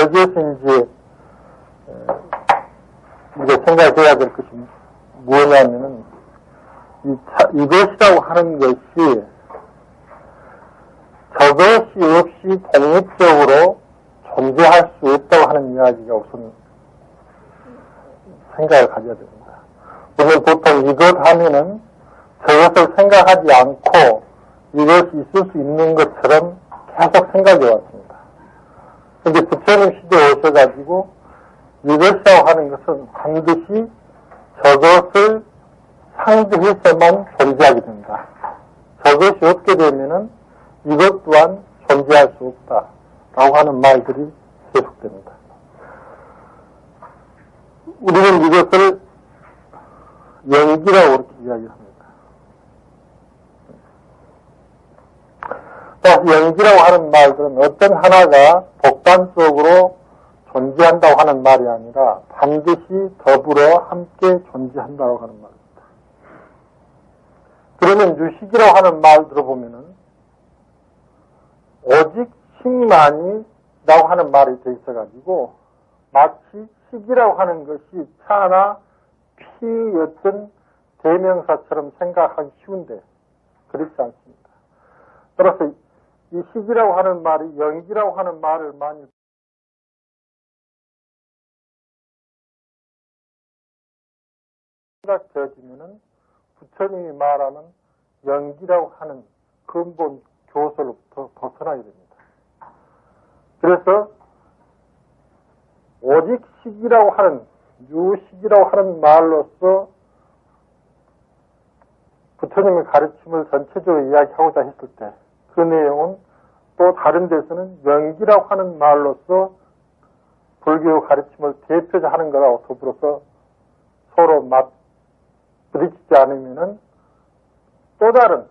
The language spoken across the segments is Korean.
여기에서 이제 우리가 생각해야 될 것이 뭐냐면은 이 차, 이것이라고 하는 것이 저것이 없이 독립적으로 존재할 수 없다고 하는 이야기가 우선 생각을 가져야 됩니다. 우리는 보통 이것 하면은 저것을 생각하지 않고 이것이 있을 수 있는 것처럼 계속 생각해 왔습니다. 근데 부처님 시대에 오셔가지고 이것이라고 하는 것은 반드시 저것을 상대해서만 존재하게 된다. 저것이 없게 되면은 이것 또한 존재할 수 없다. 라고 하는 말들이 계속됩니다. 우리는 이것을 연기라고 이렇게 이야기합니다. 다시 연기라고 하는 말들은 어떤 하나가 독단적으로 존재한다고 하는 말이 아니라 반드시 더불어 함께 존재한다고 하는 말입니다. 그러면 유식이라고 하는 말 들어보면은 오직 식만이 라고 하는 말이 돼 있어가지고 마치 식이라고 하는 것이 차나 피였던 대명사처럼 생각하기 쉬운데 그렇지 않습니다. 따라서 이 식이라고 하는 말이 연기라고 하는 말을 많이 생각되어지면은 부처님이 말하는 연기라고 하는 근본 교설로부터 벗어나야 됩니다. 그래서 오직 식이라고 하는 유식이라고 하는 말로서 부처님의 가르침을 전체적으로 이야기하고자 했을 때 그 내용은 또 다른 데서는 연기라고 하는 말로서 불교 가르침을 대표자 하는 거라고 더불어서 서로 맞 부딪히지 않으면은 또 다른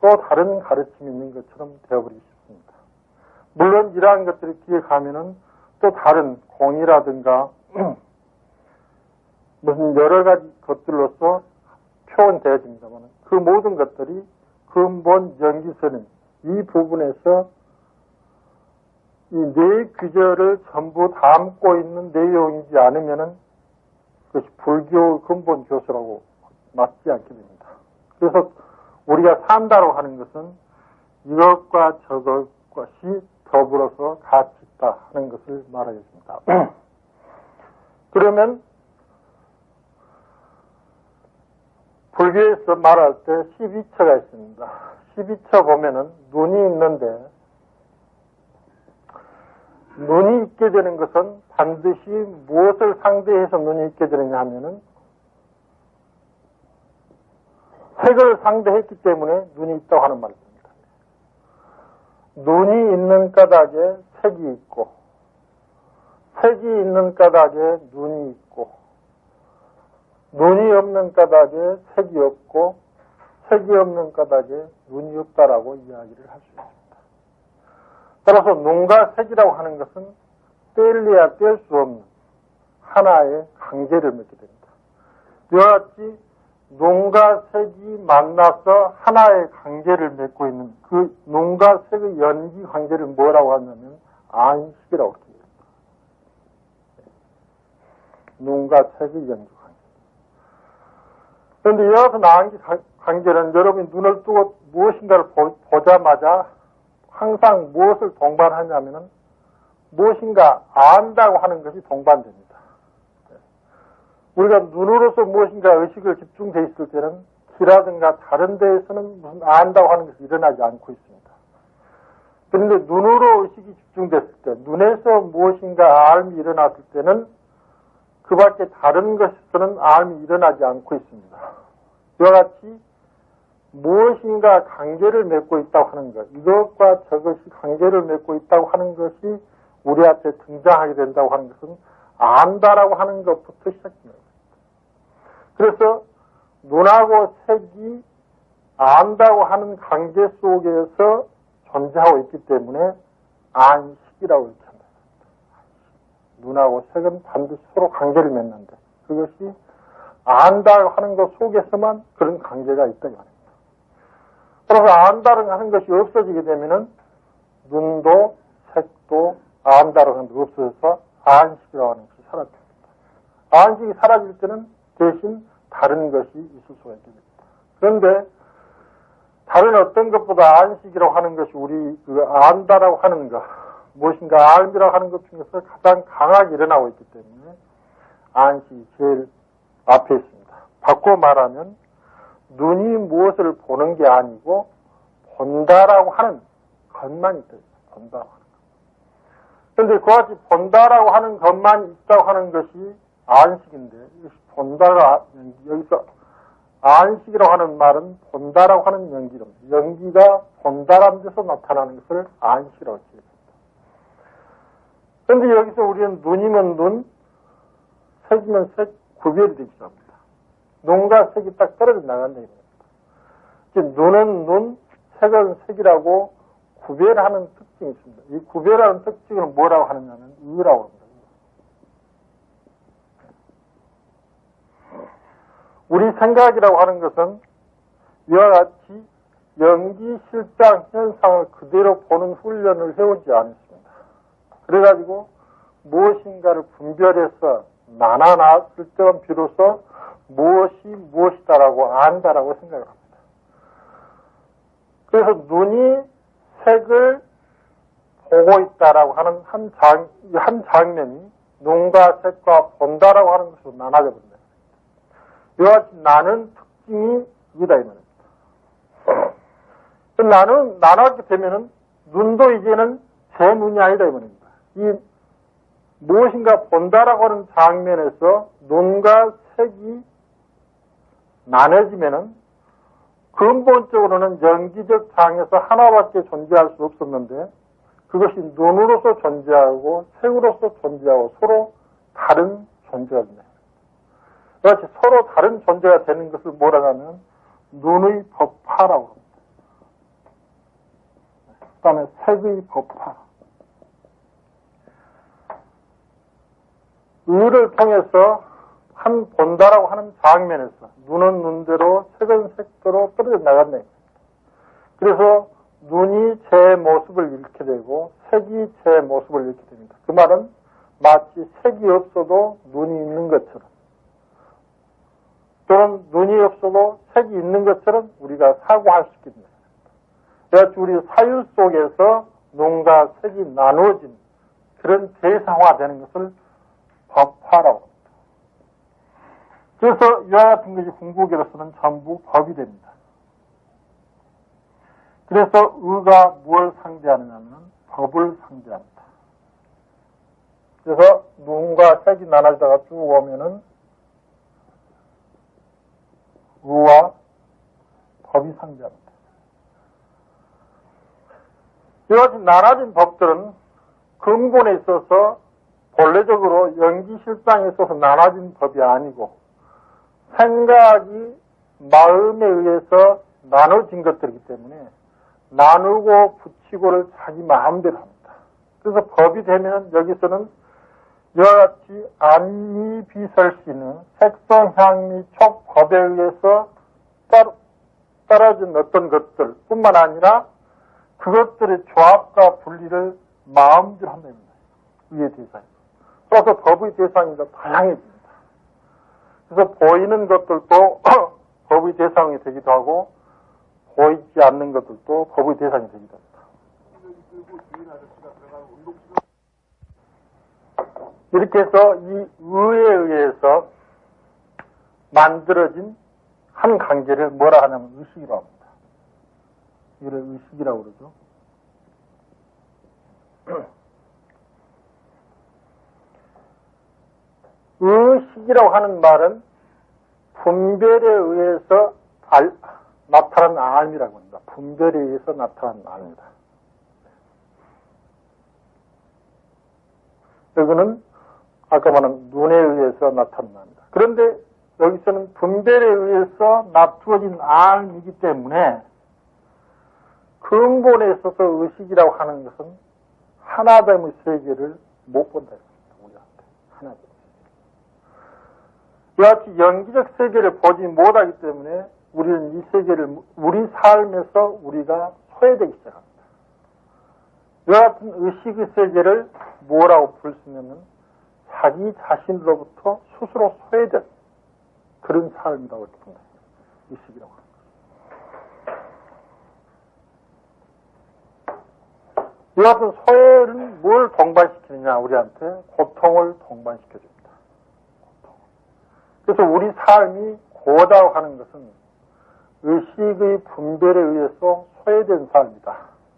또 다른 가르침이 있는 것처럼 되어버리기 쉽습니다. 물론 이러한 것들이 기억하면은 또 다른 공이라든가 무슨 여러 가지 것들로서 표현되어집니다만 그 모든 것들이 근본 연기서는 이 부분에서 이 네 규절을 전부 담고 있는 내용이지 않으면은 그것이 불교 근본 교수라고 맞지 않게 됩니다. 그래서 우리가 산다고 하는 것은 이것과 저것이 더불어서 같이 있다 하는 것을 말하겠습니다. 그러면 불교에서 말할 때 12처가 있습니다. 12처 보면은 눈이 있는데 눈이 있게 되는 것은 반드시 무엇을 상대해서 눈이 있게 되느냐 하면은 색을 상대했기 때문에 눈이 있다고 하는 말입니다. 눈이 있는 까닭에 색이 있고 색이 있는 까닭에 눈이 있고 눈이 없는 까닭에 색이 없고 색이 없는 까닭에 눈이 없다라고 이야기를 할 수 있습니다. 따라서 눈과 색이라고 하는 것은 뗄래야 뗄 수 없는 하나의 강제를 맺게 됩니다. 이와 같이 눈과 색이 만나서 하나의 관계를 맺고 있는 그 눈과 색의 연기 관계를 뭐라고 하냐면 안식이라고 합니다. 눈과 색의 연기. 그런데 같은 안기 관계는 여러분이 눈을 뜨고 무엇인가를 보, 자마자 항상 무엇을 동반하냐면은 무엇인가 안다고 하는 것이 동반됩니다. 우리가 눈으로서 무엇인가 의식을 집중돼 있을 때는 기라든가 다른 데에서는 무슨 안다고 하는 것이 일어나지 않고 있습니다. 그런데 눈으로 의식이 집중됐을 때, 눈에서 무엇인가 알미 일어났을 때는 그 밖에 다른 것에서는 알미 일어나지 않고 있습니다. 이와 같이 무엇인가 관계를 맺고 있다고 하는 것, 이것과 저것이 관계를 맺고 있다고 하는 것이 우리 앞에 등장하게 된다고 하는 것은 안다라고 하는 것부터 시작됩니다. 그래서 눈하고 색이 안다고 하는 관계 속에서 존재하고 있기 때문에 안식이라고. 눈하고 색은 반드시 서로 관계를 맺는데 그것이 안다고 하는 것 속에서만 그런 관계가 있다 이 말입니다. 그래서 안다고 하는 것이 없어지게 되면은 눈도 색도 안다고 하는 게 없어져서 안식이라고 하는 것이 사라집니다. 안식이 사라질 때는 대신 다른 것이 있을 수가 있게 됩니다. 그런데 다른 어떤 것보다 안식이라고 하는 것이 우리 그 안다라고 하는 것, 무엇인가 알미라고 하는 것 중에서 가장 강하게 일어나고 있기 때문에 안식이 제일 앞에 있습니다. 바꿔 말하면 눈이 무엇을 보는 게 아니고 본다라고 하는 것만 있다. 본다고 하는 것. 그런데 그와 같이 본다라고 하는 것만 있다고 하는 것이 안식인데 본다가 여기서 안식이라고 하는 말은 본다라고 하는 연기입니다. 연기가 본다라는 데서 나타나는 것을 안식이라고 지었습니다. 그런데 여기서 우리는 눈이면 눈, 색이면 색 구별이 되기 시작합니다. 눈과 색이 딱 떨어져 나간다. 눈은 눈, 색은 색이라고 구별하는 특징이 있습니다. 이 구별하는 특징을 뭐라고 하느냐면 의라고 합니다. 우리 생각이라고 하는 것은 이와 같이 연기 실장 현상을 그대로 보는 훈련을 해오지 않습니다. 그래가지고 무엇인가를 분별해서 나눠놨을 때는 비로소 무엇이 무엇이다라고 안다라고 생각을 합니다. 그래서 눈이 색을 보고 있다라고 하는 한 장, 한 장면이 눈과 색과 본다라고 하는 것으로 나눠져 버립니다. 이와 같이 나는 특징이 이다, 이 말입니다. 나는, 나눠게 되면은, 눈도 이제는 제 눈이 아니다, 이 말입니다. 이, 무엇인가 본다라고 하는 장면에서 눈과 색이 나눠지면은, 근본적으로는 연기적 장에서 하나밖에 존재할 수 없었는데, 그것이 눈으로서 존재하고, 색으로서 존재하고, 서로 다른 존재가 됩니다. 그렇지 서로 다른 존재가 되는 것을 뭐라 하면 눈의 법화라고 합니다. 그 다음에 색의 법화. 의를 통해서 한 본다라고 하는 장면에서 눈은 눈대로 색은 색대로 떨어져 나갔네. 그래서 눈이 제 모습을 잃게 되고 색이 제 모습을 잃게 됩니다. 그 말은 마치 색이 없어도 눈이 있는 것처럼 또는 눈이 없어도 색이 있는 것처럼 우리가 사고할 수 있겠습니다. 그래서 우리 사유 속에서 눈과 색이 나누어진 그런 대상화되는 것을 법화라고 합니다. 그래서 이와 같은 것이 궁극으로서는 전부 법이 됩니다. 그래서 의가 무엇을 상대하느냐면 법을 상대합니다. 그래서 눈과 색이 나눠지다가 쭉 오면은 의와 법이 상대합니다. 이와 같이 나눠진 법들은 근본에 있어서 본래적으로 연기 실상에 있어서 나눠진 법이 아니고 생각이 마음에 의해서 나눠진 것들이기 때문에 나누고 붙이고를 자기 마음대로 합니다. 그래서 법이 되면 여기서는 이와 같이 안미 비설씨는 색성, 향미, 촉, 법에 의해서 떨어진 어떤 것들 뿐만 아니라 그것들의 조합과 분리를 마음대로 한답니다. 위의 대상이. 그래서 법의 대상이 다양해집니다. 그래서 보이는 것들도 법의 대상이 되기도 하고 보이지 않는 것들도 법의 대상이 되기도 합니다. 이렇게 해서 이 의에 의해서 만들어진 한 관계를 뭐라 하냐면 의식이라고 합니다. 이를 의식이라고 그러죠. 의식이라고 하는 말은 분별에 의해서 알, 나타난 알이라고 합니다. 분별에 의해서 나타난 알입니다. 여기는 아까 말한 눈에 의해서 나타납니다. 그런데 여기서는 분별에 의해서 납두어진 알이기 때문에 근본에 있어서 의식이라고 하는 것은 하나됨의 세계를 못 본다. 우리한테. 하나됨. 이와 같이 연기적 세계를 보지 못하기 때문에 우리는 이 세계를, 우리 삶에서 우리가 소외되기 시작합니다. 이와 같은 의식의 세계를 뭐라고 부를 수 있냐면 자기 자신으로부터 스스로 소외된 그런 삶이라고 본다. 의식이라고 합니다. 이 같은 소외는 뭘 동반시키느냐, 우리한테? 고통을. 고통. 그래서 우리 삶이 고다고 하는 것은 의식의 분별에 의해서 소외된 삶이다.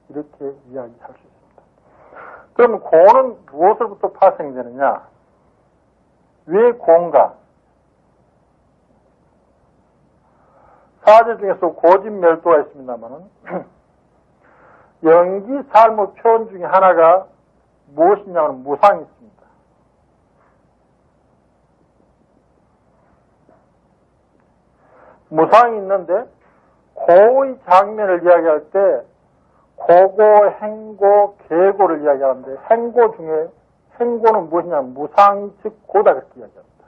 이렇게 이야기할 수 있습니다. 그럼 고는 무엇으로부터 파생되느냐? 왜 고인가? 사제 중에서 고집멸도가 있습니다만은 연기 삶의 표현 중에 하나가 무엇이냐면 무상이 있습니다. 무상이 있는데 고의 장면을 이야기할 때 고고, 행고, 계고를 이야기하는데 행고 중에 행고는 무엇이냐면 무상이 즉 고다 그렇게 이야기합니다.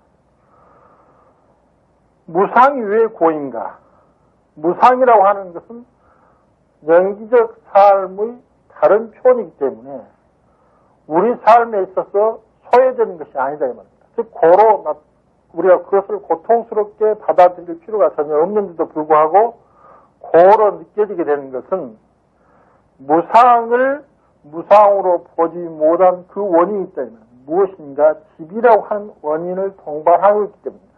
무상이 왜 고인가? 무상이라고 하는 것은 연기적 삶의 다른 표현이기 때문에 우리 삶에 있어서 소외되는 것이 아니다 이 말입니다. 즉 고로 우리가 그것을 고통스럽게 받아들일 필요가 전혀 없는데도 불구하고 고로 느껴지게 되는 것은 무상을 무상으로 보지 못한 그 원인이 있다. 무엇인가 집이라고 하는 원인을 동반하고 있기 때문입니다.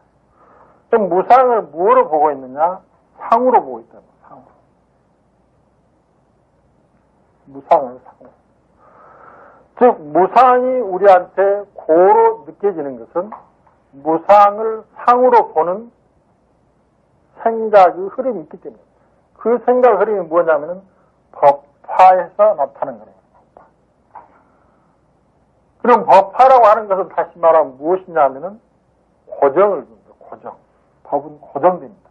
그럼 무상을 무엇으로 보고 있느냐? 상으로 보고 있다. 상으로. 무상을 상으로. 즉 무상이 우리한테 고로 느껴지는 것은 무상을 상으로 보는 생각의 흐름이 있기 때문입니다. 그 생각 흐름이 뭐냐면은 법화에서 나타나는 거예요. 법화. 그럼 법화라고 하는 것은 다시 말하면 무엇이냐면은 고정을 줍니다. 고정. 법은 고정됩니다.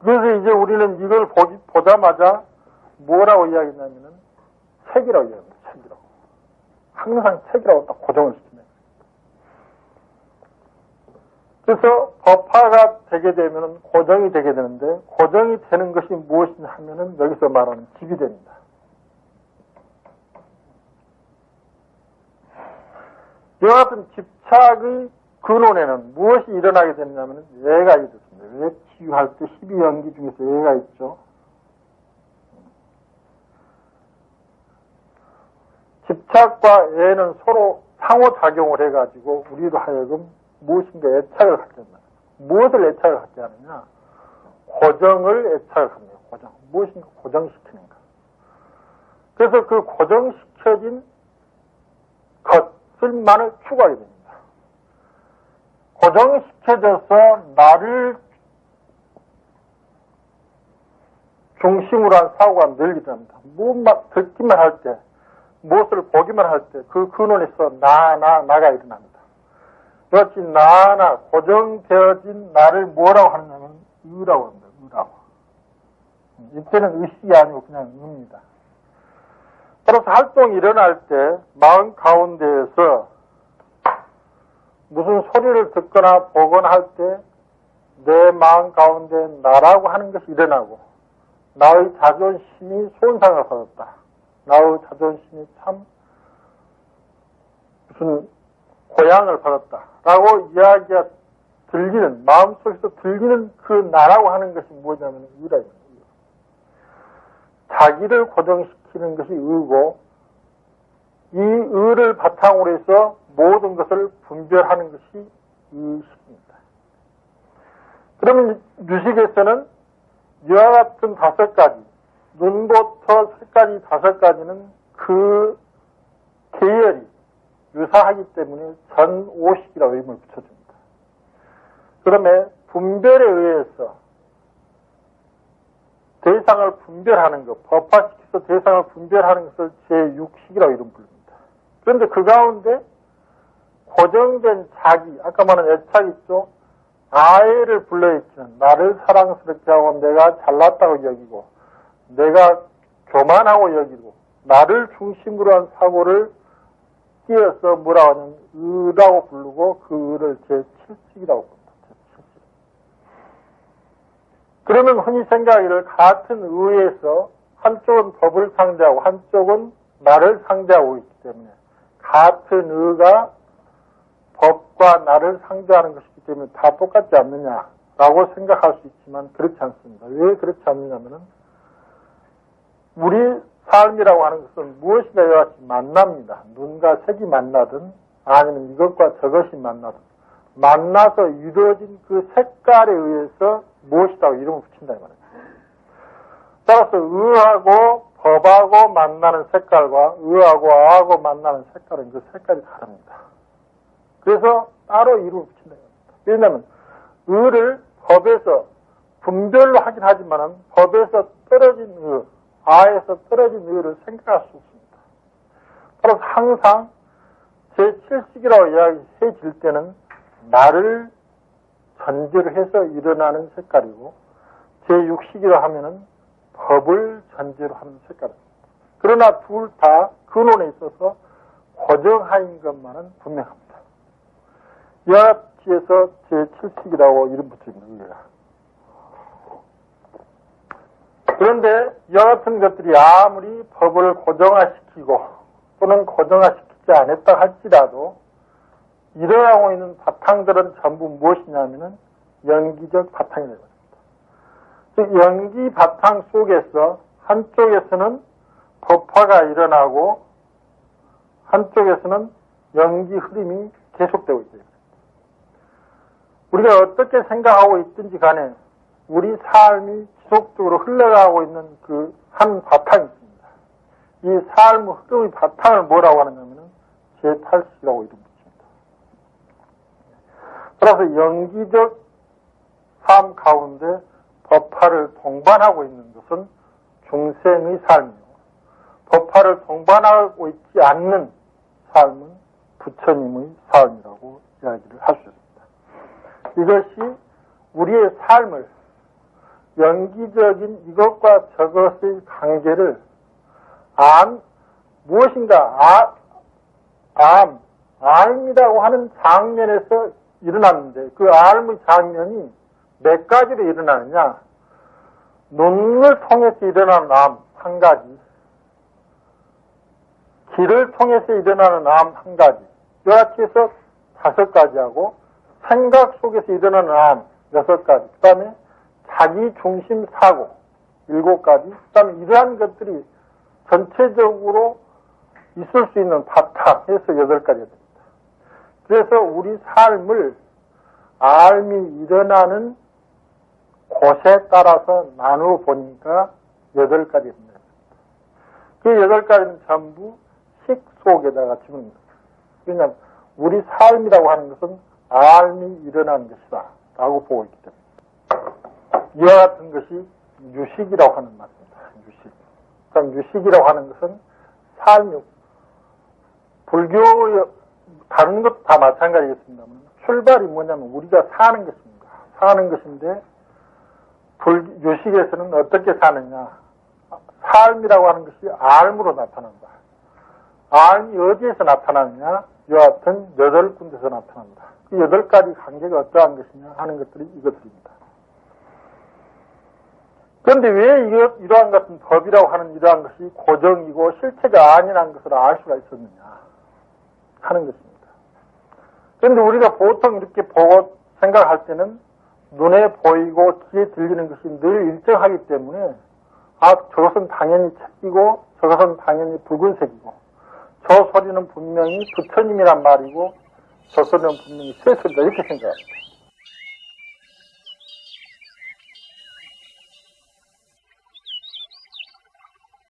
그래서 이제 우리는 이걸 보기, 보자마자 뭐라고 이야기했냐면은 책이라고 이야기합니다. 항상 책이라고 딱 고정을 시키네. 그래서 법화가 되게 되면은 고정이 되게 되는데 고정이 되는 것이 무엇이냐 하면은 여기서 말하는 집이 됩니다. 이와 같은 집착의 근원에는 무엇이 일어나게 되냐면 예가 있습니다. 왜 치유할 때 12연기 중에서 예가 있죠. 집착과 애는 서로 상호작용을 해가지고 우리로 하여금 무엇인가 애착을 갖게 한다. 무엇을 애착을 갖게 하느냐? 고정을 애착을 합니다. 고정. 무엇인가 고정시키는가. 그래서 그 고정시켜진 것을만을 추구하게 됩니다. 고정시켜져서 나를 중심으로 한 사고가 늘게 됩니다. 무엇만 듣기만 할 때, 무엇을 보기만 할 때 그 근원에서 나, 나, 나가 일어납니다. 그렇지 나, 나, 고정되어진 나를 뭐라고 하느냐면 의라고 합니다. 의라고. 이때는 의식이 아니고 그냥 의입니다. 따라서 활동이 일어날 때 마음 가운데에서 무슨 소리를 듣거나 보거나 할 때 내 마음 가운데 나라고 하는 것이 일어나고 나의 자존심이 손상을 받았다. 나의 자존심이 참 무슨 고향을 받았다. 라고 이야기가 들리는, 마음속에서 들리는 그 나라고 하는 것이 뭐냐면 의라입니다. 자기를 고정시키는 것이 의고, 이 의를 바탕으로 해서 모든 것을 분별하는 것이 의식입니다. 그러면 유식에서는 이와 같은 다섯 가지, 눈부터 색까지 다섯 가지는 그 계열이 유사하기 때문에 전오식이라고 이름을 붙여줍니다. 그러면 분별에 의해서 대상을 분별하는 것, 법화시켜서 대상을 분별하는 것을 제6식이라고 이름 부릅니다. 그런데 그 가운데 고정된 자기, 아까 말한 애착 있죠? 아이를 불러일으키는 나를 사랑스럽게 하고 내가 잘났다고 여기고 내가 교만하고 여기고 나를 중심으로 한 사고를 끼어서 뭐라 하는 의라고 부르고 그 의를 제7식이라고 부른다. 제7식. 그러면 흔히 생각하기를 같은 의에서 한쪽은 법을 상대하고 한쪽은 나를 상대하고 있기 때문에 같은 의가 법과 나를 상대하는 것이기 때문에 다 똑같지 않느냐라고 생각할 수 있지만 그렇지 않습니다. 왜 그렇지 않느냐면은 우리 삶이라고 하는 것은 무엇이나 같이 만납니다. 눈과 색이 만나든 아니면 이것과 저것이 만나든 만나서 이루어진 그 색깔에 의해서 무엇이라고 이름을 붙인다 이 말이에요. 따라서 의하고 법하고 만나는 색깔과 의하고 아하고 만나는 색깔은 그 색깔이 다릅니다. 그래서 따로 이름을 붙인다. 왜냐하면 의를 법에서 분별로 하긴 하지만 법에서 떨어진 의, 아에서 떨어진 의를 생각할 수 없습니다. 따라서 항상 제7식이라고 이야기해질 때는 나를 전제로 해서 일어나는 색깔이고 제6식이라 하면은 법을 전제로 하는 색깔입니다. 그러나 둘 다 근원에 있어서 고정하인 것만은 분명합니다. 여합지에서 제7식이라고 이름 붙입니다. 그런데 이와 같은 것들이 아무리 법을 고정화시키고 또는 고정화시키지 않았다 할지라도 일어나고 있는 바탕들은 전부 무엇이냐면은 연기적 바탕이 되거든요. 즉 연기 바탕 속에서 한쪽에서는 법화가 일어나고 한쪽에서는 연기 흐름이 계속되고 있어요. 우리가 어떻게 생각하고 있든지 간에 우리 삶이 지속적으로 흘러가고 있는 그 한 바탕이 있습니다. 이 삶의 흐름의 바탕을 뭐라고 하느냐면은 제8식이라고 이름 붙입니다. 따라서 연기적 삶 가운데 법화를 동반하고 있는 것은 중생의 삶이요. 법화를 동반하고 있지 않는 삶은 부처님의 삶이라고 이야기를 할 수 있습니다. 이것이 우리의 삶을 연기적인 이것과 저것의 관계를 앎, 무엇인가, 아, 앎, 앎이라고 하는 장면에서 일어났는데 그 앎의 장면이 몇 가지로 일어나느냐? 눈을 통해서 일어나는 앎 한 가지, 귀를 통해서 일어나는 앎 한 가지, 여하치 해서 다섯 가지하고 생각 속에서 일어나는 암 여섯 가지, 그 다음에 자기 중심 사고 일곱 가지, 그 다음에 이러한 것들이 전체적으로 있을 수 있는 바탕에서 여덟 가지가 됩니다. 그래서 우리 삶을 알미 일어나는 곳에 따라서 나누어 보니까 여덟 가지입니다. 그 여덟 가지는 전부 식 속에다가 집어넣습니다. 왜냐하면 우리 삶이라고 하는 것은 알미 일어나는 것이다 라고 보고 있기 때문에 이와 같은 것이 유식이라고 하는 말입니다. 유식. 그럼 유식이라고 하는 것은 삶이 불교의 다른 것도 다 마찬가지겠습니다만 출발이 뭐냐면 우리가 사는 것입니다. 사는 것인데 불, 유식에서는 어떻게 사느냐 삶이라고 하는 것이 알므로 나타난다. 알이 어디에서 나타나느냐 여하튼 여덟 군데서 나타난다. 그 여덟 가지 관계가 어떠한 것이냐 하는 것들이 이것들입니다. 그런데 왜 이러, 이러한 같은 법이라고 하는 이러한 것이 고정이고 실체가 아니라는 것을 알 수가 있었느냐 하는 것입니다. 그런데 우리가 보통 이렇게 보고 생각할 때는 눈에 보이고 귀에 들리는 것이 늘 일정하기 때문에 아 저것은 당연히 책이고 저것은 당연히 붉은색이고 저 소리는 분명히 부처님이란 말이고 저 소리는 분명히 쇠소리다 이렇게 생각합니다.